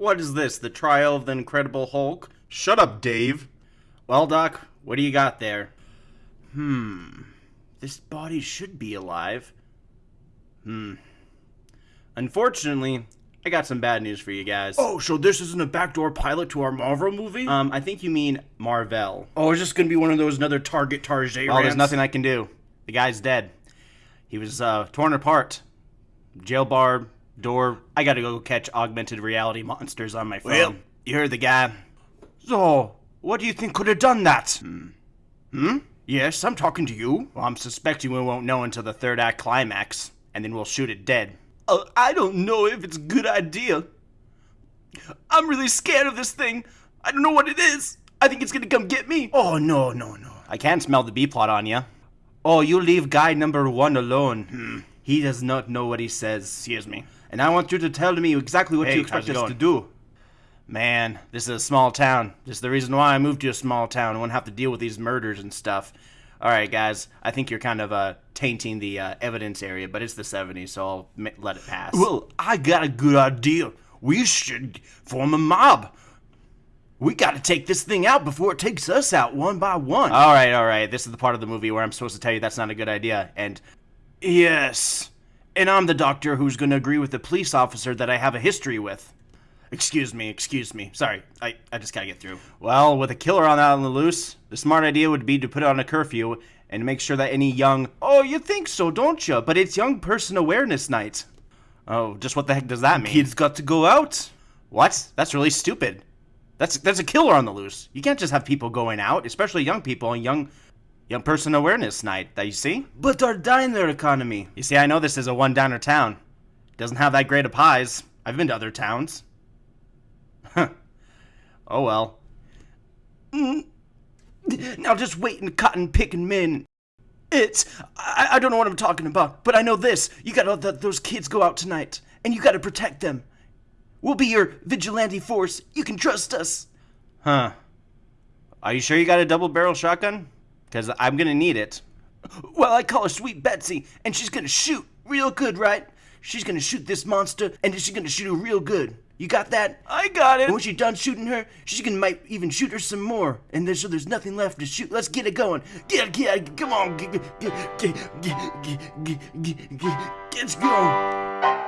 What is this? The trial of the Incredible Hulk? Shut up, Dave. Well, Doc, what do you got there? Hmm. This body should be alive. Hmm. Unfortunately, I got some bad news for you guys. Oh, so this isn't a backdoor pilot to our Marvel movie? Um, I think you mean Marvel. oh, is this gonna be one of those another Target Tarjay Well, there's nothing I can do. The guy's dead. He was uh, torn apart. Jail bar, door. I gotta go catch augmented reality monsters on my phone. Well- you heard the guy. So, what do you think could have done that? Hmm? hmm? Yes, I'm talking to you. Well, I'm suspecting we won't know until the third act climax, and then we'll shoot it dead. Uh, I don't know if it's a good idea. I'm really scared of this thing. I don't know what it is. I think it's gonna come get me. Oh, no, no, no. I can't smell the B plot on you. Oh, you leave guy number one alone. Hmm. He does not know what he says. Excuse me. And I want you to tell me exactly what Hey, you expect us going? to do. Man, this is a small town. This is the reason why I moved to a small town. I won't have to deal with these murders and stuff. All right, guys. I think you're kind of uh, tainting the uh, evidence area, but it's the 70s, so I'll ma- let it pass. Well, I got a good idea. We should form a mob. We gotta take this thing out before it takes us out one by one. all right, all right. This is the part of the movie where I'm supposed to tell you that's not a good idea. And yes. And I'm the doctor who's gonna agree with the police officer that I have a history with. Excuse me, excuse me. Sorry, I, I just gotta get through. well, with a killer on out on the loose, the smart idea would be to put on a curfew and make sure that any young. Oh, you think so, don't you? But it's Young Person Awareness Night. Oh, just what the heck does that mean? Kids got to go out. What? That's really stupid. That's that's a killer on the loose. You can't just have people going out, especially young people and young young person awareness night. That you see? But our diner economy. You see, I know this is a one downer town. Doesn't have that great of pies. I've been to other towns. Huh. Oh well. Mm. Now just wait and cotton picking men. It's I, I don't know what I'm talking about, but I know this. You gotta let th- those kids go out tonight, and you gotta protect them. We'll be your vigilante force. You can trust us. Huh. Are you sure you got a double barrel shotgun? Because I'm gonna need it. Well, I call her Sweet Betsy, and she's gonna shoot real good, right? She's gonna shoot this monster, and she's gonna shoot her real good. You got that? I got it. And when she's done shooting her, she's gonna might even shoot her some more. And there's so there's nothing left to shoot. Let's get it going. Get get come on. Get get get get get get get get get get get get get going.